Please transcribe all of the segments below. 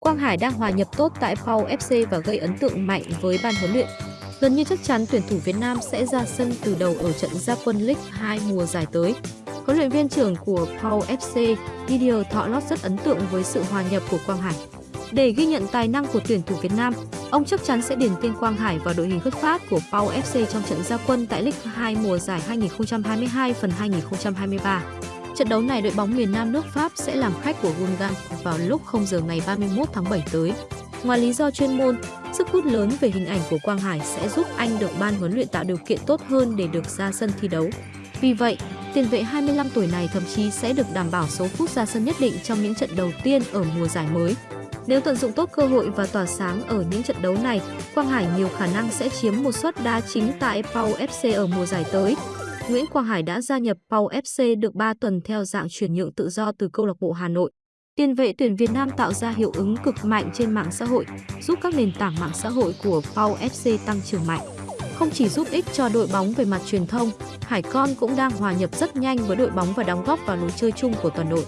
Quang Hải đang hòa nhập tốt tại Pau FC và gây ấn tượng mạnh với ban huấn luyện. Gần như chắc chắn tuyển thủ Việt Nam sẽ ra sân từ đầu ở trận gia quân League 2 mùa giải tới. Huấn luyện viên trưởng của Pau FC, Didier Thọ Lót rất ấn tượng với sự hòa nhập của Quang Hải. Để ghi nhận tài năng của tuyển thủ Việt Nam, ông chắc chắn sẽ điền tên Quang Hải vào đội hình xuất phát của Pau FC trong trận gia quân tại League 2 mùa giải 2022 phần 2023. Trận đấu này đội bóng miền Nam nước Pháp sẽ làm khách của Gungan vào lúc 0 giờ ngày 31 tháng 7 tới. Ngoài lý do chuyên môn, sức hút lớn về hình ảnh của Quang Hải sẽ giúp anh được ban huấn luyện tạo điều kiện tốt hơn để được ra sân thi đấu. Vì vậy, tiền vệ 25 tuổi này thậm chí sẽ được đảm bảo số phút ra sân nhất định trong những trận đầu tiên ở mùa giải mới. Nếu tận dụng tốt cơ hội và tỏa sáng ở những trận đấu này, Quang Hải nhiều khả năng sẽ chiếm một suất đá chính tại Pau FC ở mùa giải tới. Nguyễn Quang Hải đã gia nhập Pau FC được 3 tuần theo dạng chuyển nhượng tự do từ câu lạc bộ Hà Nội. Tiền vệ tuyển Việt Nam tạo ra hiệu ứng cực mạnh trên mạng xã hội, giúp các nền tảng mạng xã hội của Pau FC tăng trưởng mạnh. Không chỉ giúp ích cho đội bóng về mặt truyền thông, Hải Con cũng đang hòa nhập rất nhanh với đội bóng và đóng góp vào lối chơi chung của toàn đội.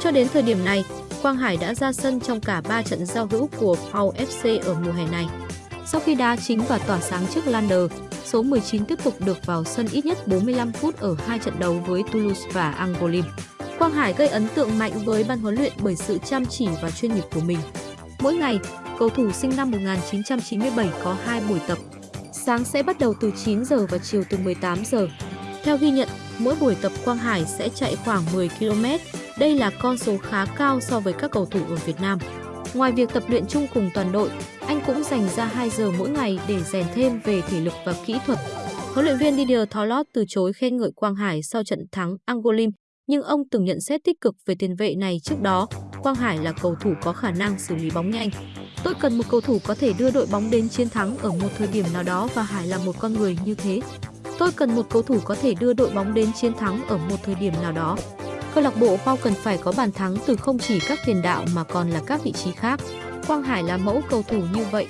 Cho đến thời điểm này, Quang Hải đã ra sân trong cả 3 trận giao hữu của Pau FC ở mùa hè này. Sau khi đá chính và tỏa sáng trước Lander, số 19 tiếp tục được vào sân ít nhất 45 phút ở hai trận đấu với Toulouse và Angolim. Quang Hải gây ấn tượng mạnh với ban huấn luyện bởi sự chăm chỉ và chuyên nghiệp của mình. Mỗi ngày, cầu thủ sinh năm 1997 có 2 buổi tập. Sáng sẽ bắt đầu từ 9 giờ và chiều từ 18 giờ. Theo ghi nhận, mỗi buổi tập Quang Hải sẽ chạy khoảng 10 km. Đây là con số khá cao so với các cầu thủ ở Việt Nam. Ngoài việc tập luyện chung cùng toàn đội, anh cũng dành ra 2 giờ mỗi ngày để rèn thêm về thể lực và kỹ thuật. Huấn luyện viên Didier Tholot từ chối khen ngợi Quang Hải sau trận thắng Angolim, nhưng ông từng nhận xét tích cực về tiền vệ này trước đó. Quang Hải là cầu thủ có khả năng xử lý bóng nhanh. Tôi cần một cầu thủ có thể đưa đội bóng đến chiến thắng ở một thời điểm nào đó và Hải là một con người như thế. Tôi cần một cầu thủ có thể đưa đội bóng đến chiến thắng ở một thời điểm nào đó. Câu lạc bộ Pau cần phải có bàn thắng từ không chỉ các tiền đạo mà còn là các vị trí khác. Quang Hải là mẫu cầu thủ như vậy,